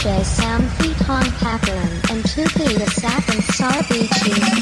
Sam Feet Hong Pakram and Tupi Sap and Sar Beachy.